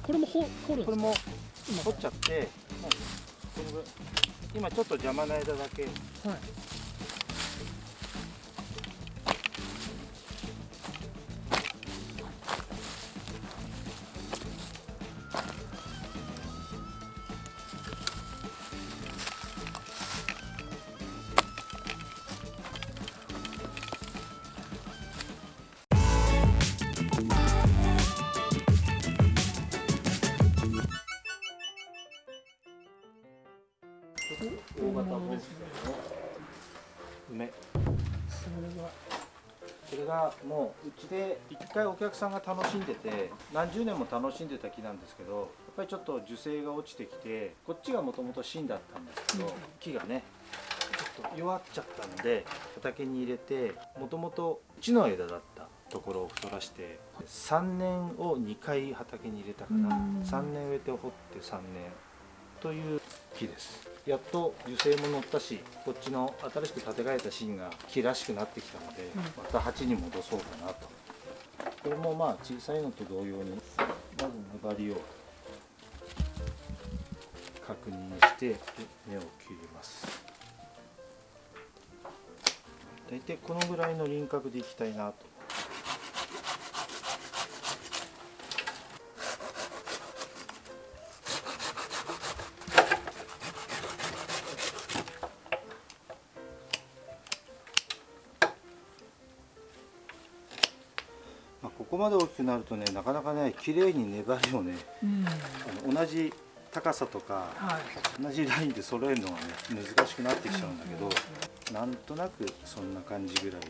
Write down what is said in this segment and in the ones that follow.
これも掘掘るこれも掘っちゃってもうこのぐらい今ちょっと邪魔な枝だけ。はい大型ボンスの梅それはそれがもううちで一回お客さんが楽しんでて何十年も楽しんでた木なんですけどやっぱりちょっと樹勢が落ちてきてこっちがもともと芯だったんですけど、うん。木がねちょっと弱っちゃったんで畑に入れてもともと木の枝だったところを太らして3年を2回畑に入れたかな。うん。3年植えて掘って3年という木ですやっと樹勢も乗ったしこっちの新しく建て替えた芯が木らしくなってきたので、うん。また鉢に戻そうかなと。これもまあ小さいのと同様にまず粘りを確認してで根を切ります。大体このぐらいの輪郭でいきたいなとまあ、ここまで大きくなるとねなかなかね綺麗に粘りをねうん。あの同じ高さとかはい。同じラインで揃えるのがね難しくなってきちゃうんだけど、なんとなくそんな感じぐらいで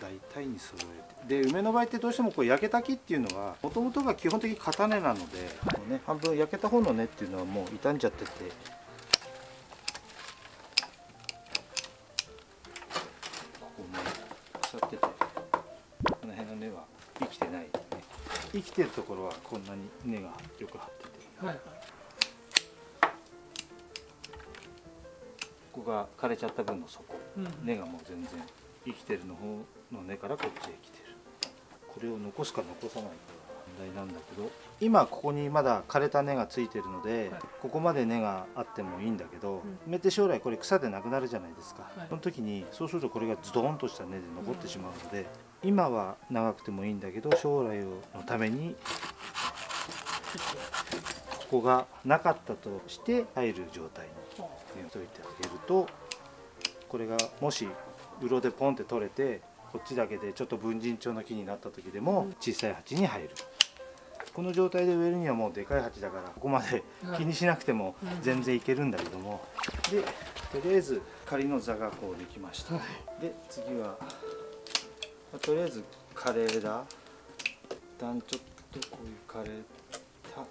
大体に揃えて。で梅の場合ってどうしてもこう焼けた木っていうのはもともとが基本的に片根なので、こうね、半分焼けた方の根っていうのはもう傷んじゃってて生きてるところはこんなに根がよく張ってて。はいここが枯れちゃった分の底。うん。根がもう全然生きてるの方の根からこっちへ来てる。これを残すか残さないかが問題なんだけど。今ここにまだ枯れた根がついてるので、はい。ここまで根があってもいいんだけど、梅って将来これ草でなくなるじゃないですか、はい。その時にそうするとこれがズドンとした根で残ってしまうので、今は長くてもいいんだけど将来のためにここがなかったとして入る状態に入れといてあげるとこれがもしうろでポンって取れてこっちだけでちょっと文人帳の木になった時でも小さい鉢に入る。この状態で植えるにはもうでかい鉢だからここまで気にしなくても全然いけるんだけども。でとりあえず仮の座がこうできました。で次はまあとりあえず枯れ枝一旦ちょっとこういう枯れた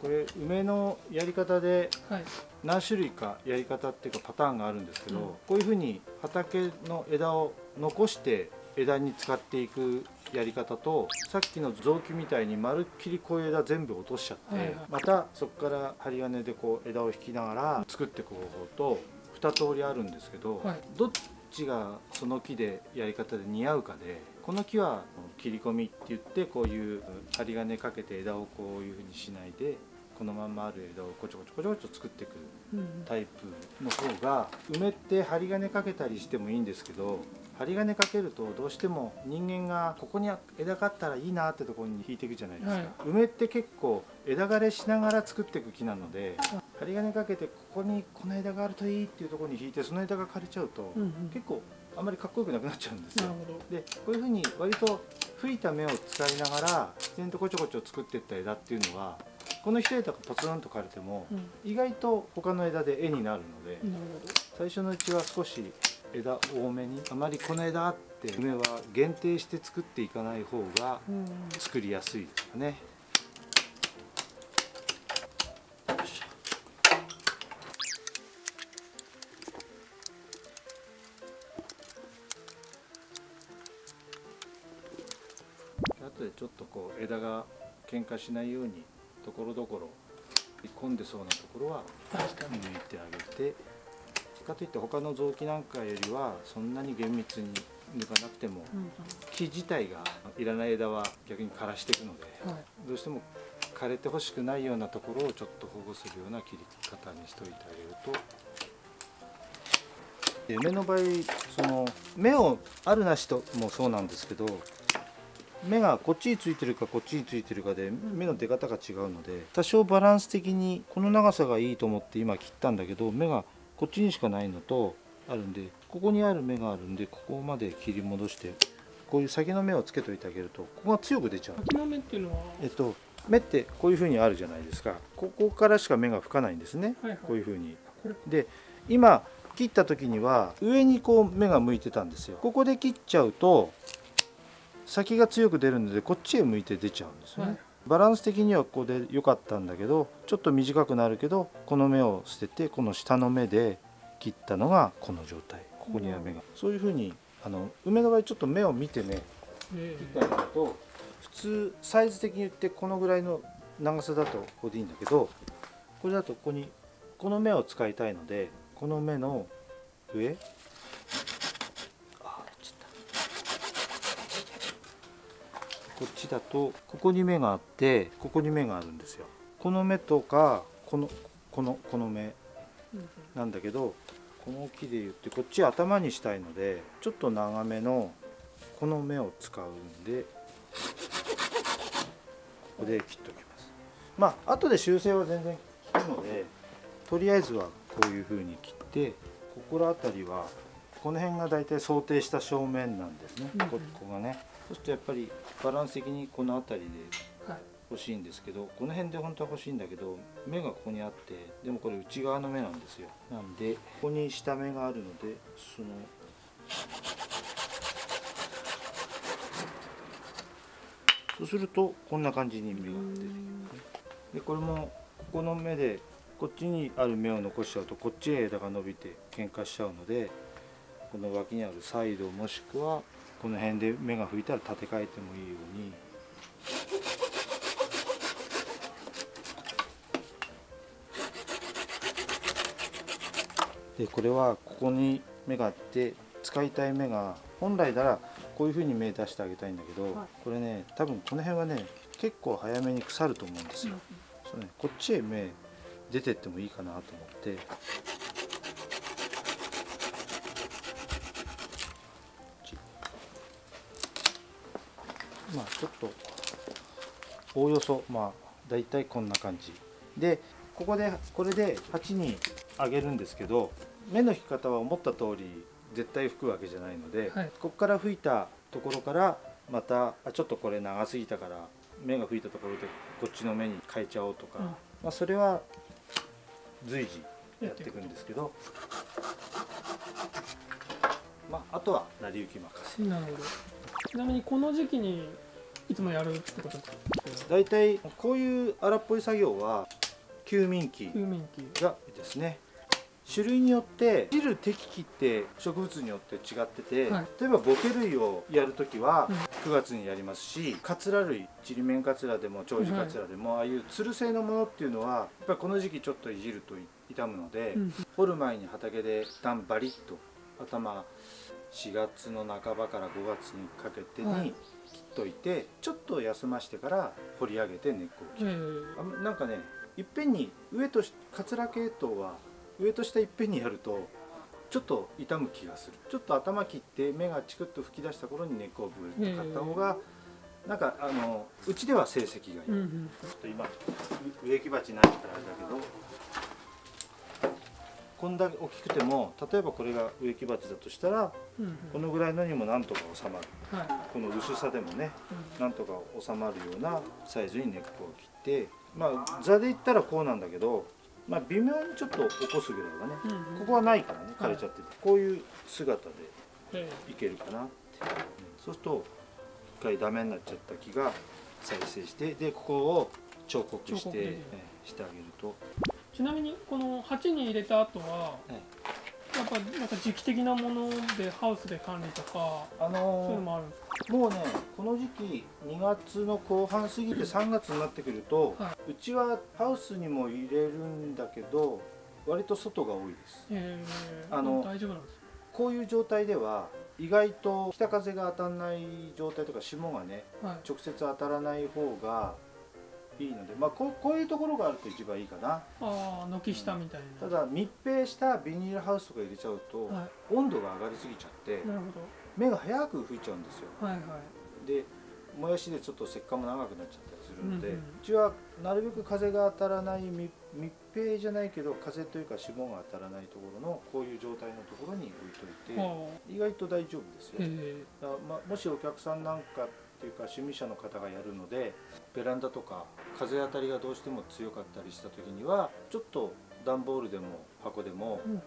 これ梅のやり方ではい。何種類かやり方っていうかパターンがあるんですけど、うん。こういうふうに畑の枝を残して枝に使っていくやり方とさっきの雑木みたいにまるっきりこういう枝全部落としちゃって、はいはい。またそこから針金でこう枝を引きながら作っていく方法と2通りあるんですけど、はい。どっちがその木でやり方で似合うかでこの木は切り込みって言ってこういう針金かけて枝をこういうふうにしないでこのまんまある枝をこちょこちょこちょこちょ作っていくうんタイプの方が梅って針金かけたりしてもいいんですけど針金かけるとどうしても人間がここに枝があったらいいなってところに引いていくじゃないですか、はい。梅って結構枝枯れしながら作っていく木なので針金かけてここにこの枝があるといいっていうところに引いてその枝が枯れちゃうと、うんうん。結構あんまりかっこよくなくなっちゃうんですよ。でこういうふうに割と吹いた芽を使いながら自然とこちょこちょ作っていった枝っていうのはこの一枝がポツンと枯れてもうん。意外と他の枝で絵になるので、最初のうちは少し枝多めにあまりこの枝って梅は限定して作っていかない方がうん作りやすいですかね。よいしょ後でちょっとこう枝が喧嘩しないようにところどころ込んでそうなところは抜いてあげてかといって他の臓器なんかよりはそんなに厳密に抜かなくてもうん木自体がいらない枝は逆に枯らしていくので、うんはい。どうしても枯れてほしくないようなところをちょっと保護するような切り方にしておいてあげると。で梅の場合その芽をあるなしともそうなんですけど芽がこっちについてるかこっちについてるかで芽の出方が違うので多少バランス的にこの長さがいいと思って今切ったんだけど芽がこっちにしかないのとあるんでここにある芽があるんでここまで切り戻してこういう先の芽をつけといてあげるとここが強く出ちゃう。秋の芽っていうのは？えっと芽ってこういう風にあるじゃないですか。ここからしか芽が吹かないんですね。はいはい。こういう風に。これ？で今切った時には上にこう芽が向いてたんですよ。ここで切っちゃうと先が強く出るのでこっちへ向いて出ちゃうんですよね、はいバランス的にはここで良かったんだけどちょっと短くなるけどこの芽を捨ててこの下の芽で切ったのがこの状態。ここには芽が、そういう風にあの梅の場合ちょっと芽を見てねえ切ってあげると普通サイズ的に言ってこのぐらいの長さだとここでいいんだけどこれだとここにこの目を使いたいのでこの目の上あーちょっとこっちだとここに目があってここに目があるんですよ。この目とかこのこのこの目うんなんだけどこの木で言ってこっち頭にしたいのでちょっと長めのこの目を使うんでここで切っておきます。まあ後で修正は全然効くのでとりあえずはこういう風に切ってここら辺りはこの辺が大体想定した正面なんですね、ここがねそうするとやっぱりバランス的にこの辺りではい。欲しいんですけどこの辺で本当は欲しいんだけど目がここにあってでもこれ内側の目なんですよ。なんでここに下目があるのでそのそうするとこんな感じに目が出て。くるでこれもここの目でこっちにある目を残しちゃうとこっちへ枝が伸びて喧嘩しちゃうのでこの脇にあるサイドもしくはこの辺で目が吹いたら立て替えてもいいように。でこれはここに目があって使いたい目が本来ならこういう風に目出してあげたいんだけど、はい。これね多分この辺はね結構早めに腐ると思うんですよ、そうね、こっちへ目出てってもいいかなと思ってまあちょっとおおよそまあ大体こんな感じ。でここでこれで鉢にあげるんですけど目の引き方は思った通り絶対吹くわけじゃないので、はい。ここから吹いたところからまたあちょっとこれ長すぎたから目が吹いたところでこっちの目に変えちゃおうとか、うん。まあ、それは随時やっていくんですけど、まあ、あとは成り行き任せ。なるほどちなみにこの時期にいつもやるってことですか？大体こういう荒っぽい作業は休眠期がですね種類によって切る適期って植物によって違ってて、はい。例えばボケ類をやるときはうん。9月にやりますし、カツラ類ちりめんカツラでも長寿カツラでも、ああいうつる性のものっていうのはやっぱりこの時期ちょっといじると傷むので、うん。掘る前に畑で一旦バリッと頭4月の半ばから5月にかけてはい。に切っといて、ちょっと休ましてから掘り上げて根っこを切る。え。ーあなんかねいっぺんに上としカツラ系統は上と下いっぺんにやるとちょっと傷む気がする。ちょっと頭切って目がチクッと吹き出した頃に根っこをブーッと買った方が、なんかあのうちでは成績がいい、うんうんちょっと今う植木鉢ないからあれだけどこんだけ大きくても例えばこれが植木鉢だとしたらうんうん。このぐらいのにもなんとか収まる。はいこの薄さでもねなんとか収まるようなサイズに根っこを切ってまあ座で言ったらこうなんだけど、まあ、微妙にちょっと起こすぐらいはねうんうん。ここはないからね枯れちゃってて、こういう姿でえ。いけるかなって、そうすると一回ダメになっちゃった木が再生してでここを彫刻してしてあげると、ーちなみにこの鉢に入れた後はえやっぱなんか時期的なものでハウスで管理とかあそういうののもあるんですか？ーもうねこの時期2月の後半過ぎて3月になってくると、はうちはハウスにも入れるんだけど割と外が多いです。え。ー、あの大丈夫なんですこういう状態では意外と北風が当たらない状態とか霜がねはい。直接当たらない方がいいので、まあ、こうこういうところがあると一番いいかな。ああ軒下みたいな、ただ密閉したビニールハウスとか入れちゃうと、は温度が上がりすぎちゃっていなるほ芽が早く吹いちゃうんですよ。どはいはい。でもやしでちょっと石棺も長くなっちゃったりするので、ううんちはなるべく風が当たらない密密閉じゃないけど風というか霜が当たらないところのこういう状態のところに置いといては意外と大丈夫ですよ。まあもしお客さんなんかっていうか趣味者の方がやるのでベランダとか風当たりがどうしても強かったりした時にはちょっと段ボールでも箱でもえ、うん、あの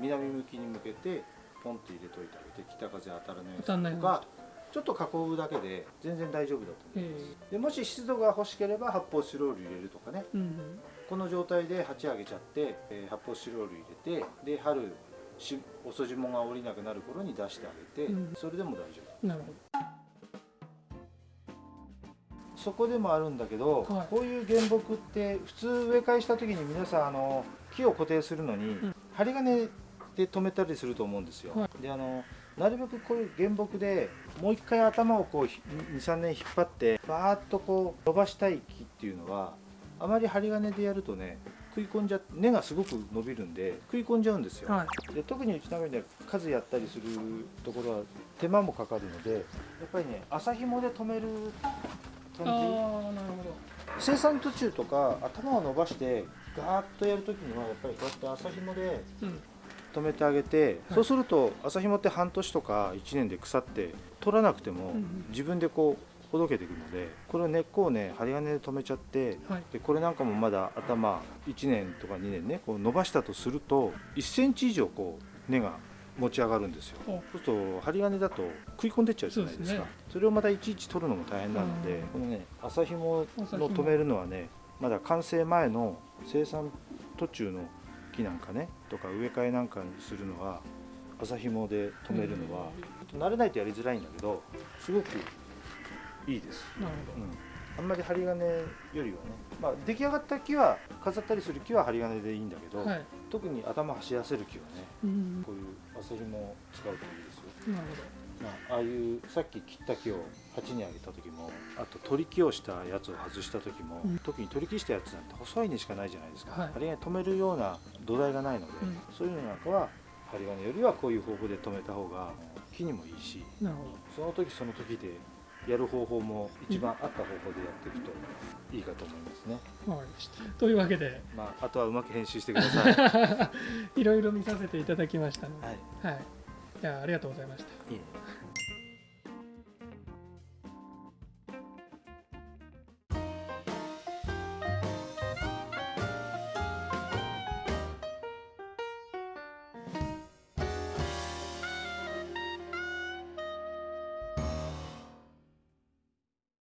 南向きに向けてポンって入れといてあげて北風当たらないようににとかちょっと囲うだけで全然大丈夫だと思います。へでもし湿度が欲しければ発泡スチロール入れるとかね。うんうん。この状態で鉢上げちゃって、えー発泡スチロール入れてで春し遅霜が降りなくなる頃に出してあげて、うん。それでも大丈夫。なるほそこでもあるんだけど、はい。こういう原木って普通植え替えした時に皆さんあの木を固定するのに、ん。針金で留めたりすると思うんですよ、はであのなるべくこういう原木でもう一回頭をこう23年引っ張ってバーッとこう伸ばしたい木っていうのはあまり針金でやるとね食い込んじゃ根がすごく伸びるんで食い込んじゃうんですよ、どはい。で特にうちなんかね数やったりするところは手間もかかるのでやっぱりね麻紐で留める感じ。生産途中とか頭を伸ばしてガーッとやるときにはやっぱりこうやって麻紐でどうん。留めてあげて、はい。そうすると麻紐って半年とか1年で腐って取らなくてもうんうん。自分でこうほどけていくのでこれを根っこをね針金で留めちゃってはい。でこれなんかもまだ頭1年とか2年ねこう伸ばしたとすると1センチ以上こう根が持ち上がるんですよ。おそうすると針金だと食い込んでっちゃうじゃないですか。ね。それをまたいちいち取るのも大変なので、うん。このね麻紐麻紐の留めるのはねまだ完成前の生産途中の木なんかねとか植え替えなんかにするのは麻紐で留めるのはちょっと慣れないとやりづらいんだけどすごくいいです、なるうん、あんまり針金よりはね、まあ、出来上がった木は飾ったりする木は針金でいいんだけど、ほどはい。特に頭走らせる木はねうん。こういう麻紐を使うといいですよ。なるまあ、ああいうさっき切った木を鉢にあげた時もあと取り木をしたやつを外した時も、うん。特に取り木したやつなんて細いにしかないじゃないですか、はい。針金止めるような土台がないので、うん。そういうのなんかは針金よりはこういう方法で止めた方が木にもいいしその時その時でやる方法も一番合った方法でやっていくといいかと思いますね、どわかりました。というわけでまあ、あとはうまく編集してください、は いいろいろ見させていただきましたので。い。はい。じゃあありがとうございました。いいね